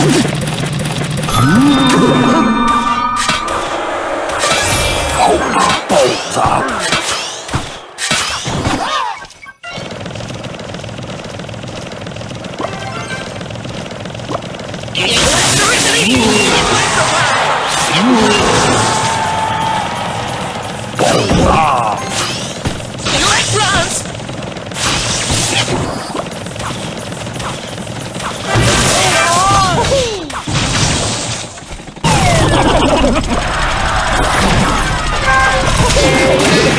Hãy subscribe cho kênh Ghiền Mì Gõ Để không bỏ lỡ những video hấp dẫn Ooh.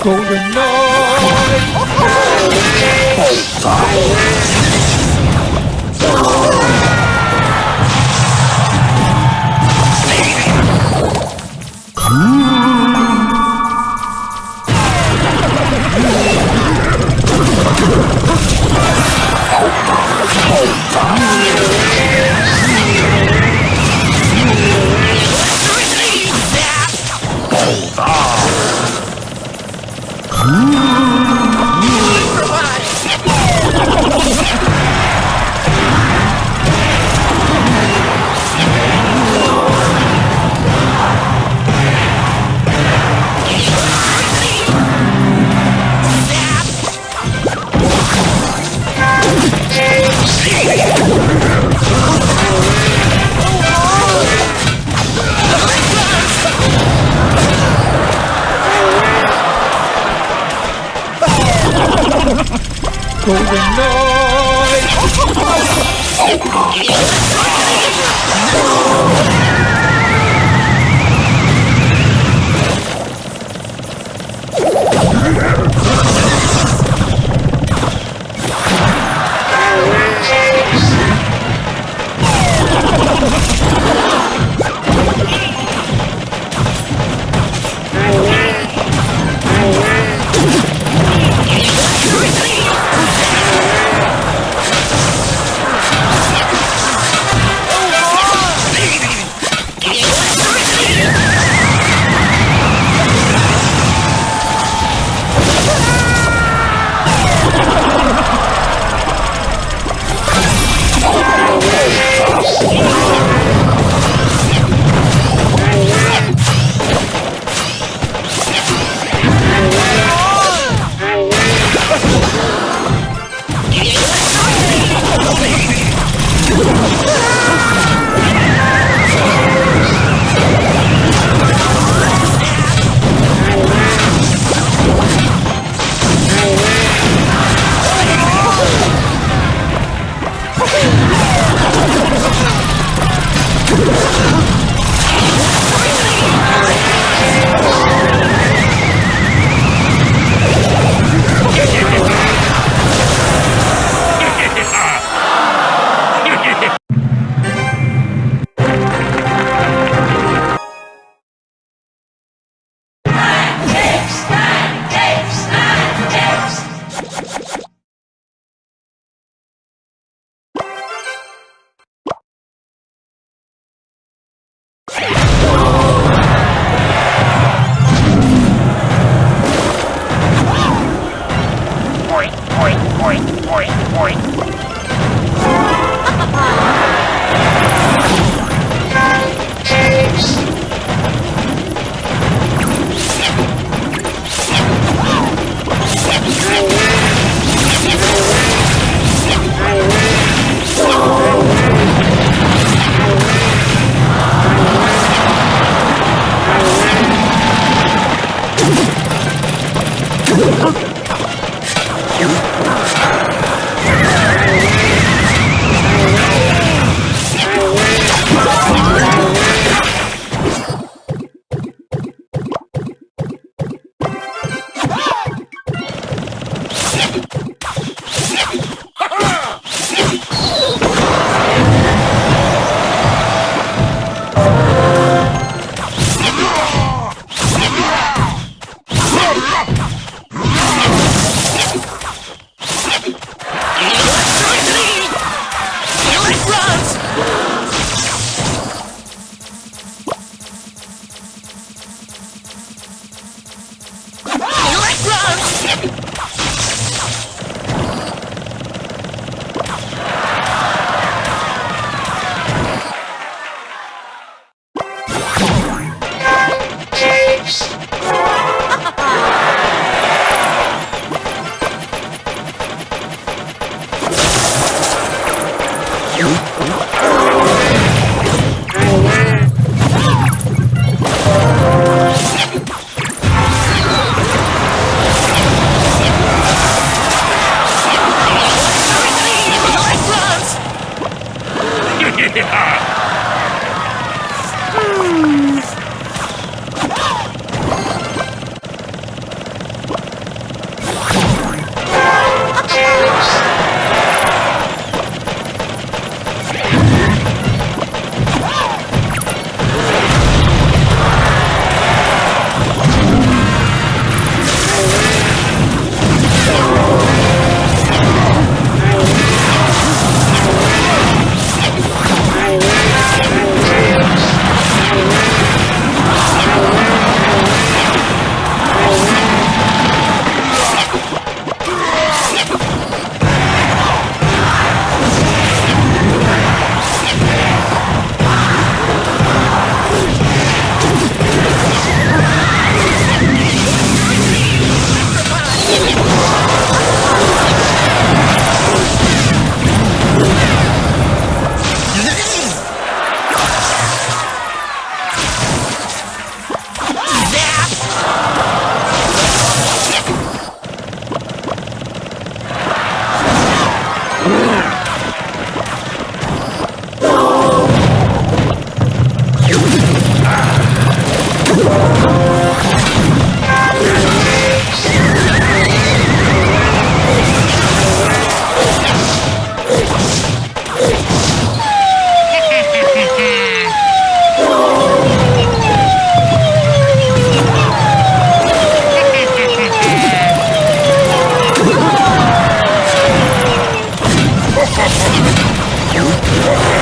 Golden Knight! Oh, Ooh. golden knight. No! Yeah. Oh,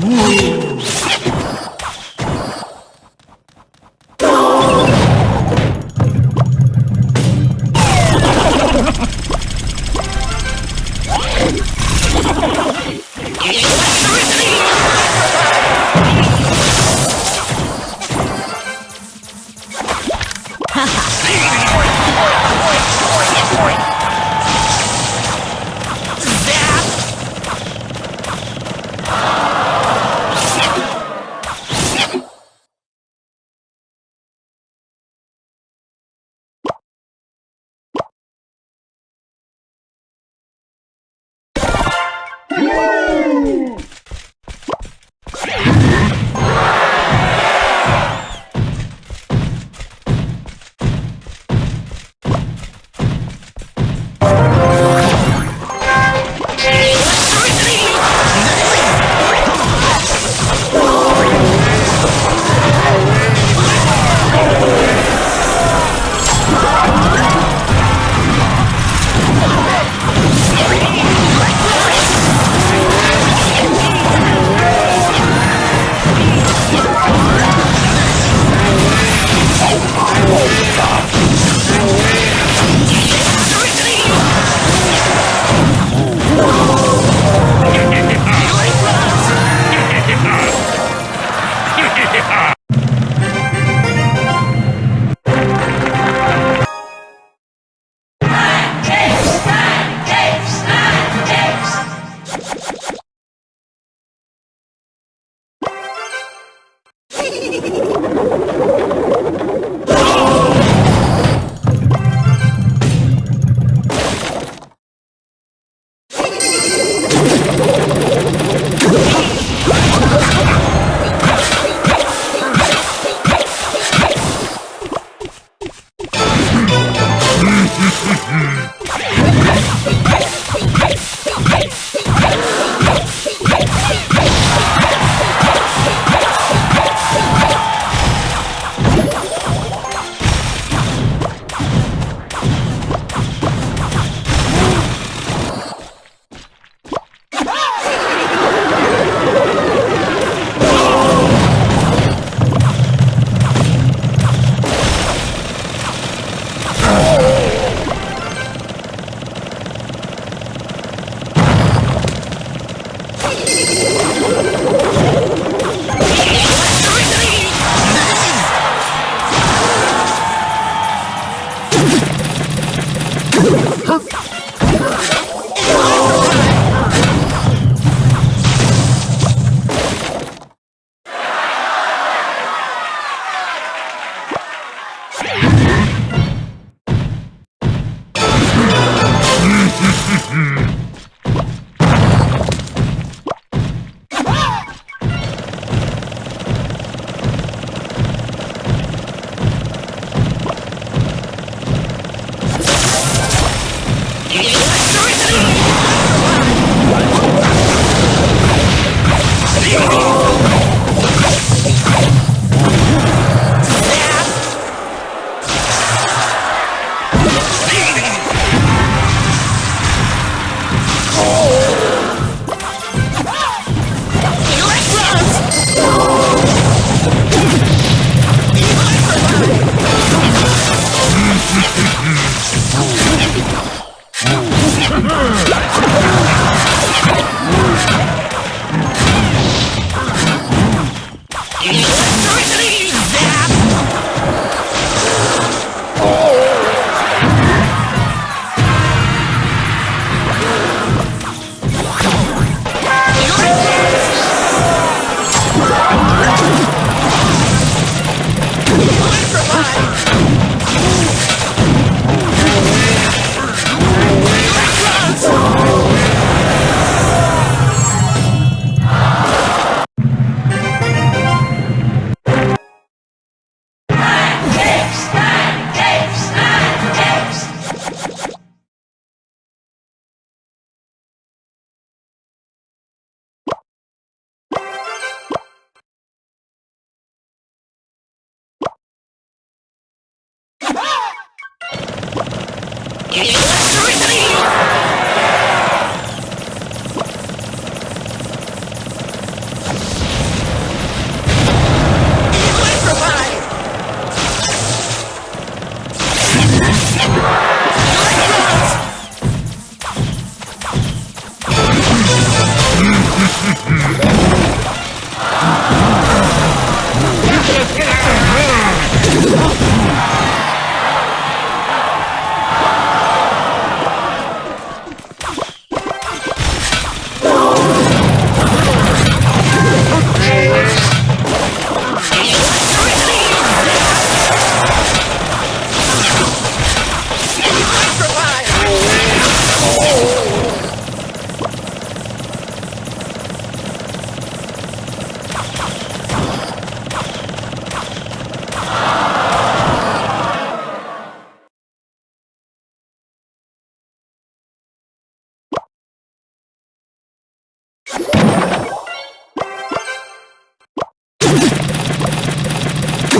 Uh!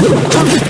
Vamos